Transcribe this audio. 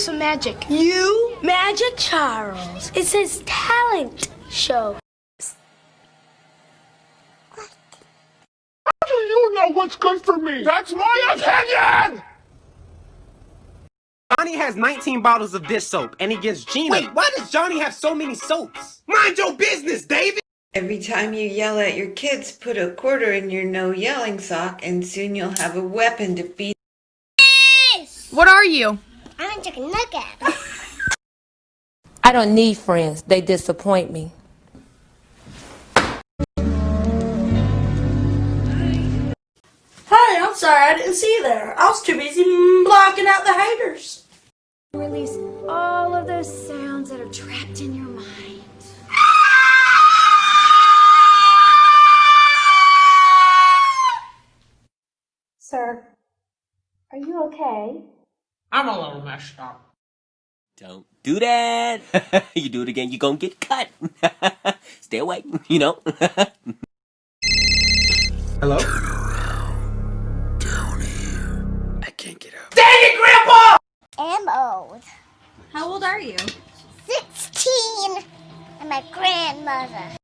some magic. You? Magic Charles. It says talent show. How do you know what's good for me? That's my opinion! Johnny has 19 bottles of dish soap, and he gives Gina. Wait, why does Johnny have so many soaps? Mind your business, David! Every time you yell at your kids, put a quarter in your no yelling sock, and soon you'll have a weapon to beat. What are you? I'm a chicken nugget. I don't need friends. They disappoint me. Hey, I'm sorry I didn't see you there. I was too busy blocking out the haters. Release all of those sounds that are trapped in your mind. Sir, are you okay? I'm a little messed up. Don't do that. you do it again, you're gonna get cut. Stay away, you know. Hello? Turn around. Down here. I can't get up. Dang it, Grandpa! I'm old. How old are you? 16. And my grandmother.